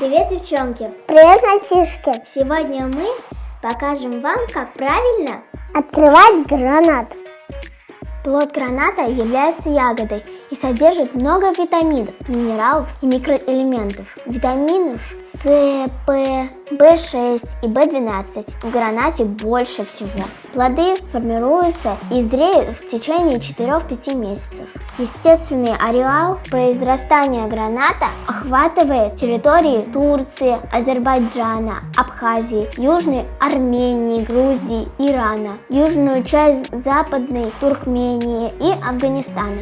Привет, девчонки! Привет, мальчишки! Сегодня мы покажем вам, как правильно открывать гранат. Плод граната является ягодой и содержит много витаминов, минералов и микроэлементов. Витаминов С, П, В6 и В12 в гранате больше всего. Плоды формируются и зреют в течение 4-5 месяцев. Естественный ареал произрастания граната охватывает территории Турции, Азербайджана, Абхазии, Южной Армении, Грузии, Ирана, южную часть Западной Туркмении и Афганистана.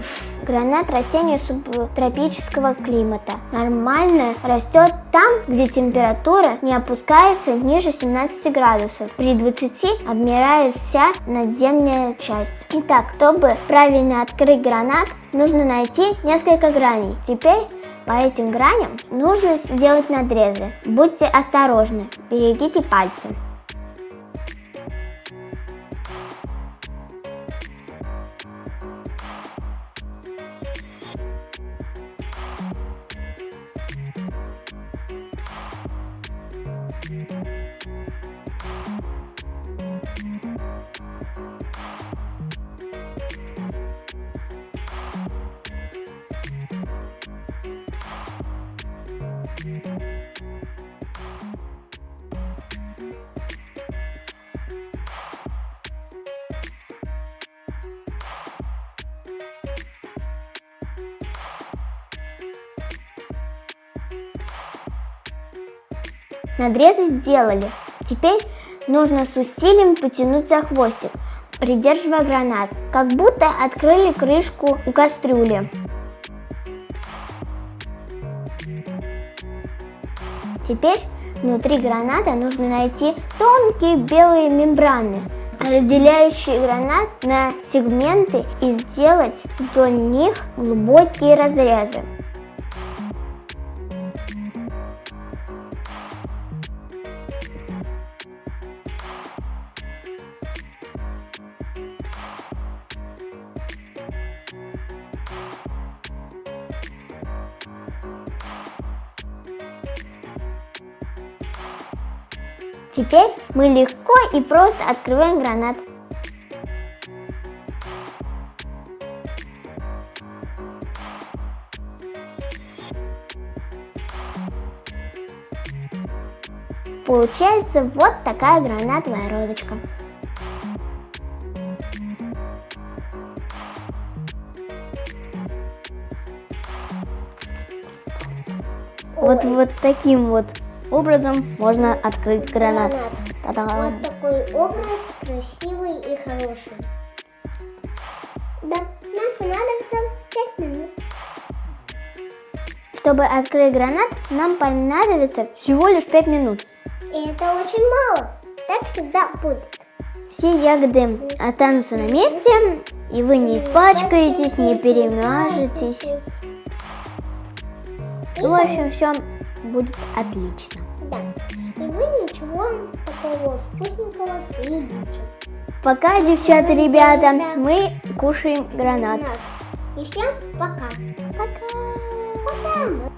Гранат растение субтропического климата. Нормально растет там, где температура не опускается ниже 17 градусов. При 20 обмирает вся надземная часть. Итак, чтобы правильно открыть гранат, нужно найти несколько граней. Теперь по этим граням нужно сделать надрезы. Будьте осторожны, берегите пальцы. Надрезы сделали. Теперь нужно с усилием потянуть за хвостик, придерживая гранат, как будто открыли крышку у кастрюли. Теперь внутри граната нужно найти тонкие белые мембраны, разделяющие гранат на сегменты и сделать вдоль них глубокие разрезы. Теперь мы легко и просто открываем гранат. Получается вот такая гранатовая розочка. Вот, вот таким вот образом можно открыть гранат. гранат. Вот такой образ красивый и хороший. Да, нам понадобится 5 минут. Чтобы открыть гранат, нам понадобится всего лишь 5 минут. И это очень мало. Так всегда будет. Все ягоды останутся на месте, и вы не испачкаетесь, не перемажетесь. В общем, все будет отлично. Да. И вы ничего такого вкусненького съедите. Пока, девчата, ребята, да. мы кушаем гранат. И всем пока. Пока. Пока.